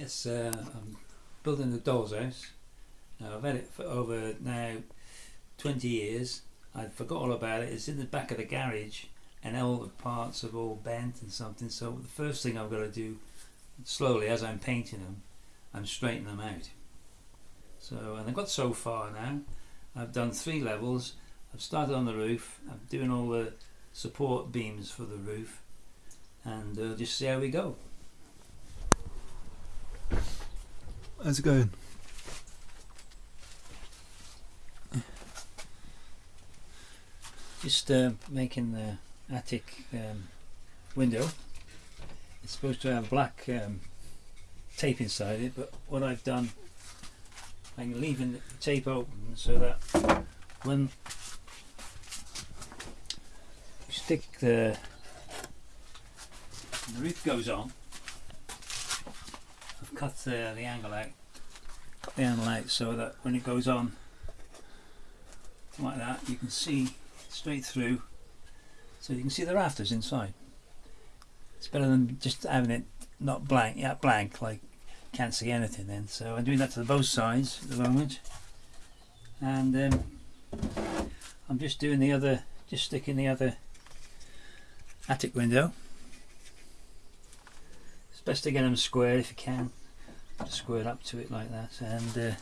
Yes, uh, I'm building the doll's house. Now, I've had it for over now 20 years. I forgot all about it. It's in the back of the garage and all the parts have all bent and something. So the first thing I've got to do, slowly as I'm painting them, I'm straightening them out. So, and I've got so far now. I've done three levels. I've started on the roof. I'm doing all the support beams for the roof. And uh, just see how we go. How's it going? Just uh, making the attic um, window. It's supposed to have black um, tape inside it, but what I've done, I'm leaving the tape open so that when you stick the, the roof goes on, cut uh, the angle out, cut the angle out so that when it goes on like that, you can see straight through so you can see the rafters inside. It's better than just having it not blank, yeah, blank, like can't see anything then. So I'm doing that to both sides at the moment. And um, I'm just doing the other, just sticking the other attic window. It's best to get them square if you can. Just square up to it like that. And uh,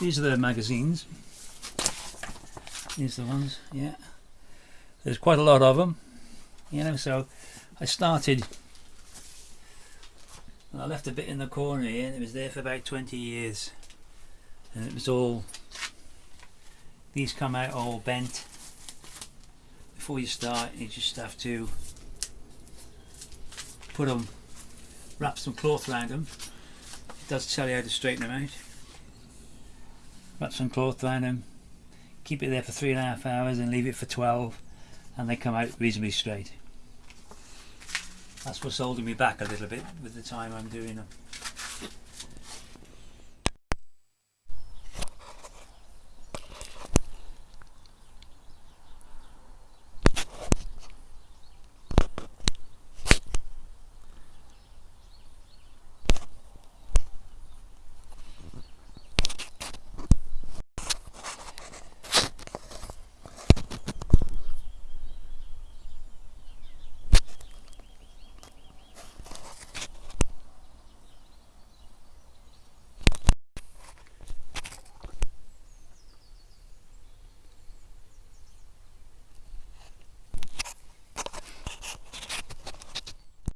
these are the magazines. These are the ones, yeah there's quite a lot of them you know so I started I left a bit in the corner here and it was there for about 20 years and it was all these come out all bent before you start you just have to put them wrap some cloth around them does tell you how to straighten them out wrap some cloth around them keep it there for three and a half hours and leave it for 12 and they come out reasonably straight. That's what's holding me back a little bit with the time I'm doing them.